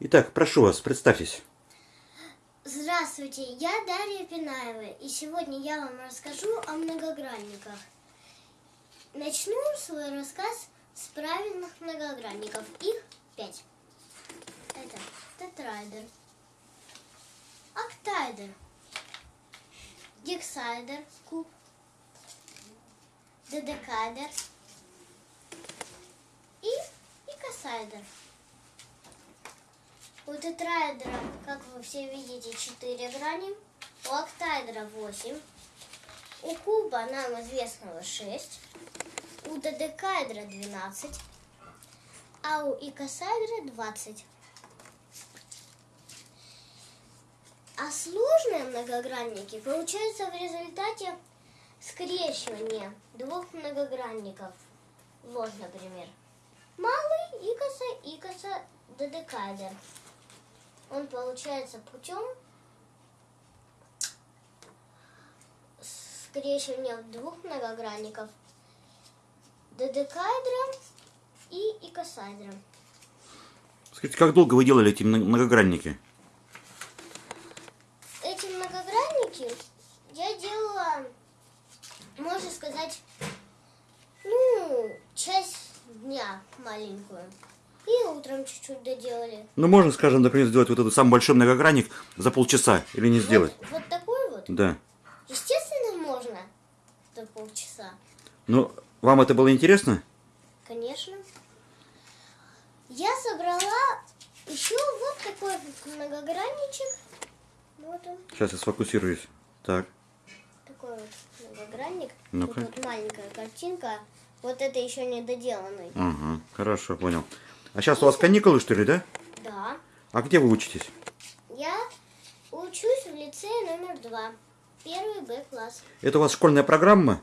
Итак, прошу вас, представьтесь. Здравствуйте, я Дарья Пинаева, и сегодня я вам расскажу о многогранниках. Начну свой рассказ с правильных многогранников. Их пять. Это тетрайдер, октайдер, гексайдер, куб, додекайдер и икосайдер. У тетраэдра, как вы все видите, 4 грани. У октаэдра 8. У куба нам известного 6. У додекаэдра 12. А у икосаэдра 20. А сложные многогранники получаются в результате скрещивания двух многогранников. Вот, например, малый икоса, икоса, додекаэдр. Он получается путем скрещивания двух многогранников додекаэдра и икосаэдра. Скажите, как долго вы делали эти мно- многогранники? Эти многогранники я делала, можно сказать, ну, часть дня маленькую. И утром чуть-чуть доделали. Ну, можно, скажем, например, сделать вот этот самый большой многогранник за полчаса или не сделать? Вот, вот такой вот. Да. Естественно, можно за полчаса. Ну, вам это было интересно? Конечно. Я собрала еще вот такой вот многогранничек. Вот он, Сейчас я сфокусируюсь. Так. такой вот многогранник. Ну-ка. Тут вот маленькая картинка. Вот это еще не доделанный. Ага, хорошо, понял. А сейчас у вас каникулы, что ли, да? Да. А где вы учитесь? Я учусь в лицее номер два. Первый Б класс. Это у вас школьная программа?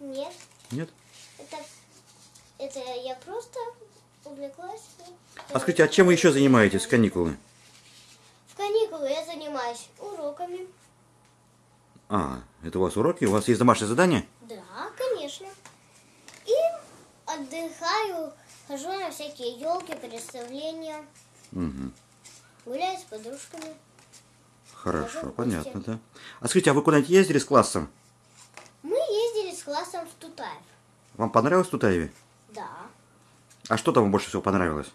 Нет, Нет? это, это я просто увлеклась. А скажите, а чем вы еще занимаетесь в каникулы? В каникулы я занимаюсь уроками. А, это у вас уроки? У вас есть домашнее задание? Да, конечно. И отдыхаю, хожу на всякие елки, представления, Угу. гуляю с подружками. Хорошо, Хожу понятно, да. А скажите, а вы куда-нибудь ездили с классом? Мы ездили с классом в Тутаев. Вам понравилось в Тутаеве? Да. А что там вам больше всего понравилось?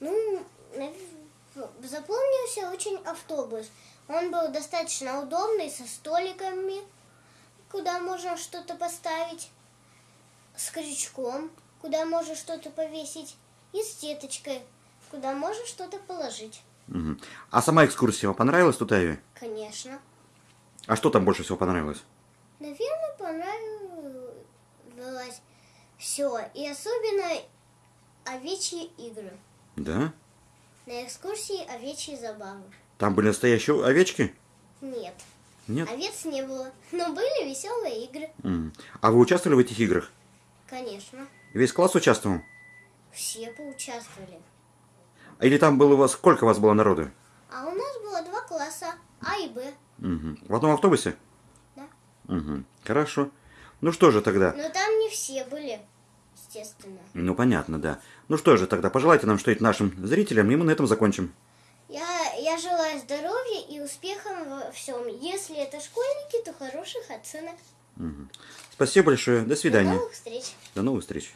Ну, запомнился очень автобус. Он был достаточно удобный, со столиками, куда можно что-то поставить, с крючком, куда можно что-то повесить, и с сеточкой, куда можно что-то положить. Мгм. А сама экскурсия вам понравилась в Тутаеве? Конечно. А что там больше всего понравилось? Наверное, понравилось все. И особенно овечьи игры. Да? На экскурсии овечьи забавы. Там были настоящие овечки? Нет. Нет? Овец не было, но были веселые игры. А вы участвовали в этих играх? Конечно. Весь класс участвовал? Все поучаствовали. А Или там было у вас, сколько у вас было народу? А у нас было два класса, А и Б. Мгм. В одном автобусе? Да. Мгм. Хорошо. Ну что же тогда? Но там не все были, естественно. Ну понятно, да. Ну что же тогда, пожелайте нам что-нибудь нашим зрителям, и мы на этом закончим. Я, я желаю здоровья и успехов во всем. Если это школьники, то хороших оценок. Спасибо большое. До До свидания. новых встреч. До новых встреч.